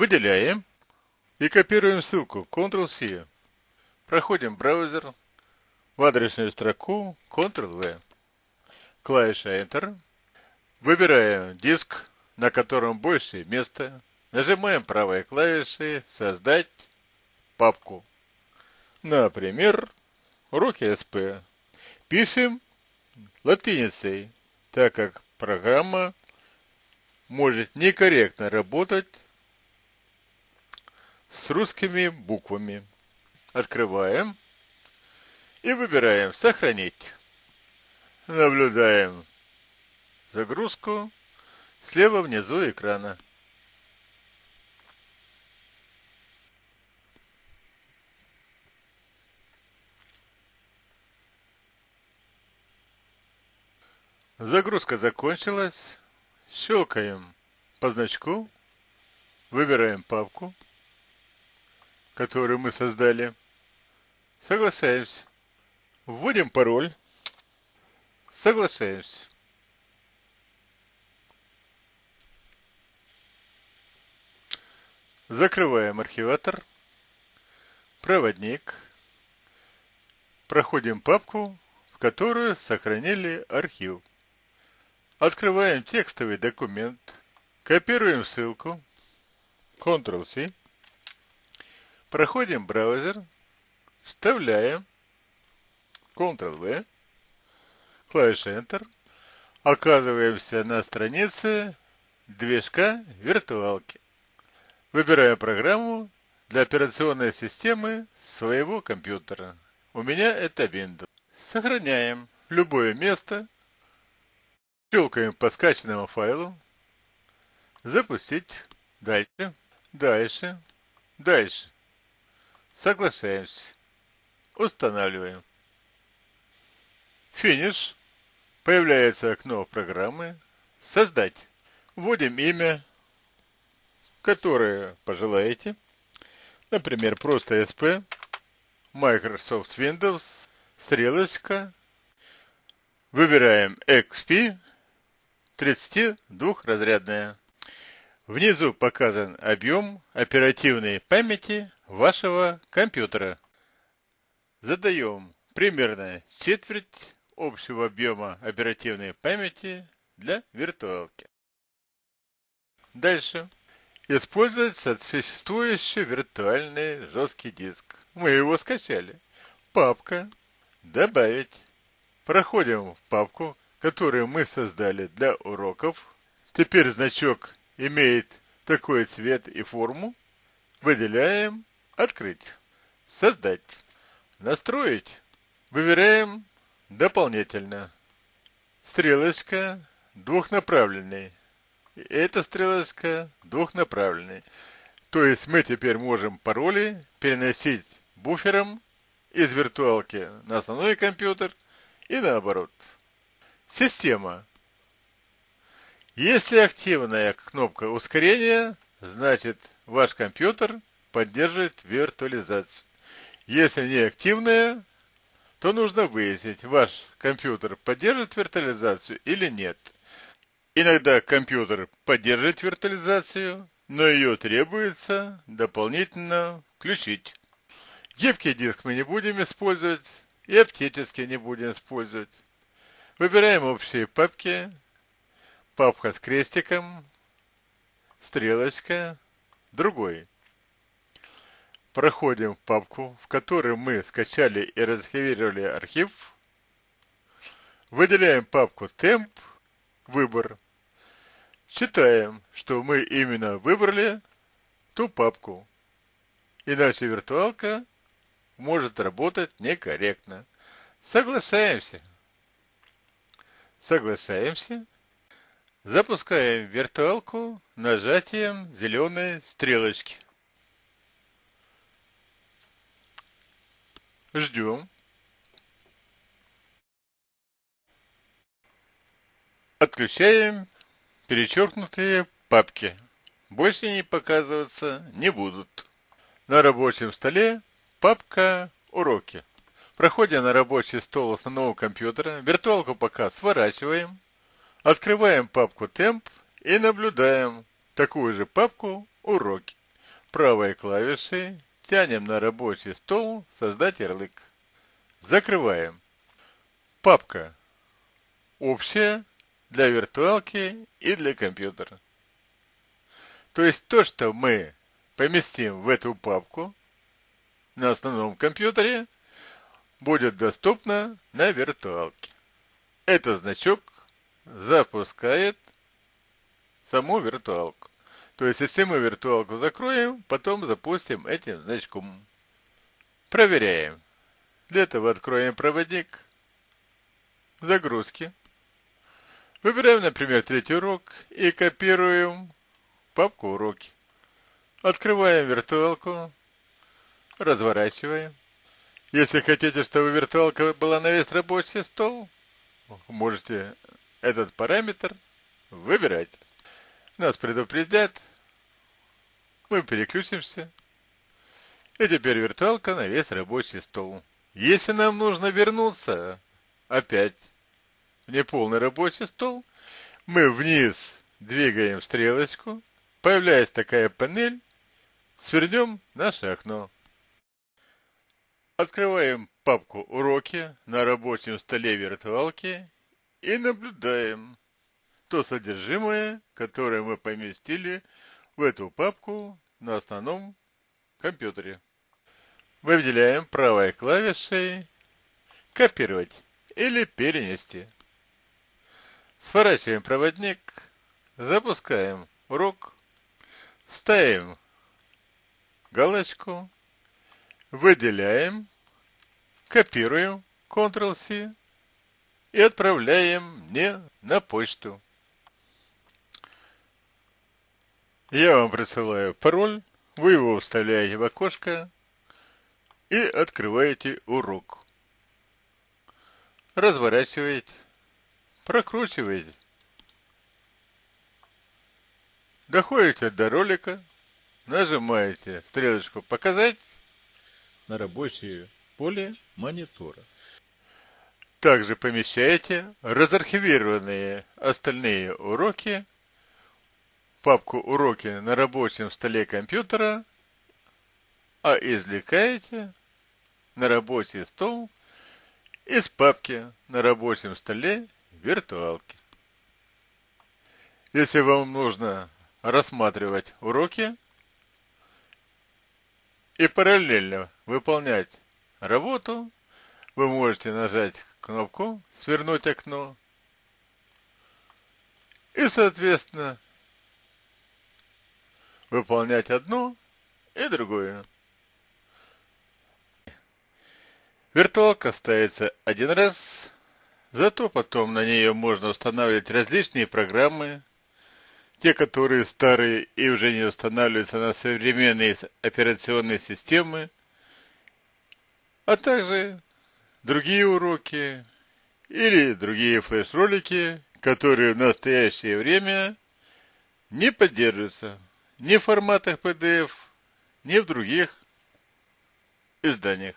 Выделяем и копируем ссылку Ctrl-C. Проходим браузер в адресную строку Ctrl-V. Клавиша Enter. Выбираем диск, на котором больше места. Нажимаем правой клавишей «Создать папку». Например, уроки СП. Пишем латиницей, так как программа может некорректно работать с русскими буквами. Открываем и выбираем «Сохранить». Наблюдаем загрузку слева внизу экрана. Загрузка закончилась. Щелкаем по значку. Выбираем папку, которую мы создали. Соглашаемся. Вводим пароль. Соглашаемся. Закрываем архиватор. Проводник. Проходим папку, в которую сохранили архив. Открываем текстовый документ, копируем ссылку, Ctrl-C, проходим браузер, вставляем, Ctrl-V, клавиша Enter, оказываемся на странице движка виртуалки. Выбираем программу для операционной системы своего компьютера. У меня это Windows. Сохраняем любое место, Щелкаем по скачанному файлу. Запустить. Дальше. Дальше. Дальше. Соглашаемся. Устанавливаем. Финиш. Появляется окно программы. Создать. Вводим имя, которое пожелаете. Например, просто SP, Microsoft Windows, стрелочка. Выбираем XP 32-разрядная. Внизу показан объем оперативной памяти вашего компьютера. Задаем примерно четверть общего объема оперативной памяти для виртуалки. Дальше. Использовать существующий виртуальный жесткий диск. Мы его скачали. Папка. Добавить. Проходим в папку, которую мы создали для уроков. Теперь значок имеет такой цвет и форму. Выделяем «Открыть», «Создать», «Настроить». Выбираем «Дополнительно». Стрелочка двухнаправленный. Эта стрелочка двухнаправленный. То есть мы теперь можем пароли переносить буфером из виртуалки на основной компьютер и наоборот. Система. Если активная кнопка ускорения, значит ваш компьютер поддерживает виртуализацию. Если не активная, то нужно выяснить, ваш компьютер поддерживает виртуализацию или нет. Иногда компьютер поддерживает виртуализацию, но ее требуется дополнительно включить. Гибкий диск мы не будем использовать и оптически не будем использовать. Выбираем общие папки. Папка с крестиком, стрелочка, другой. Проходим в папку, в которой мы скачали и разархивировали архив. Выделяем папку темп, выбор. Читаем, что мы именно выбрали ту папку. Иначе виртуалка может работать некорректно. Соглашаемся. Соглашаемся. Запускаем виртуалку нажатием зеленой стрелочки. Ждем. Отключаем перечеркнутые папки. Больше не показываться не будут. На рабочем столе папка «Уроки». Проходя на рабочий стол основного компьютера, виртуалку пока сворачиваем, открываем папку темп и наблюдаем такую же папку уроки. правой клавишей тянем на рабочий стол «Создать ярлык». Закрываем. Папка общая для виртуалки и для компьютера. То есть то, что мы поместим в эту папку на основном компьютере, будет доступно на виртуалке. Этот значок запускает саму виртуалку. То есть, если мы виртуалку закроем, потом запустим этим значком. Проверяем. Для этого откроем проводник загрузки. Выбираем, например, третий урок и копируем папку уроки. Открываем виртуалку, разворачиваем. Если хотите, чтобы виртуалка была на весь рабочий стол, можете этот параметр выбирать. Нас предупредят, мы переключимся. И теперь виртуалка на весь рабочий стол. Если нам нужно вернуться опять в неполный рабочий стол, мы вниз двигаем стрелочку, появляется такая панель, свернем наше окно. Открываем папку «Уроки» на рабочем столе виртуалки и наблюдаем то содержимое, которое мы поместили в эту папку на основном компьютере. Выделяем правой клавишей «Копировать» или «Перенести». Сворачиваем проводник, запускаем урок, ставим галочку, выделяем, копируем Ctrl-C и отправляем мне на почту. Я вам присылаю пароль, вы его вставляете в окошко и открываете урок. Разворачиваете, прокручиваете. Доходите до ролика, нажимаете стрелочку «Показать» на рабочее поле монитора. Также помещаете разархивированные остальные уроки папку «Уроки» на рабочем столе компьютера, а извлекаете на рабочий стол из папки на рабочем столе виртуалки. Если вам нужно рассматривать уроки и параллельно выполнять работу, вы можете нажать кнопку «Свернуть окно» и, соответственно, выполнять одно и другое. Виртуалка ставится один раз, зато потом на нее можно устанавливать различные программы, те, которые старые и уже не устанавливаются на современные операционные системы, а также другие уроки или другие флеш-ролики, которые в настоящее время не поддерживаются ни в форматах PDF, ни в других изданиях.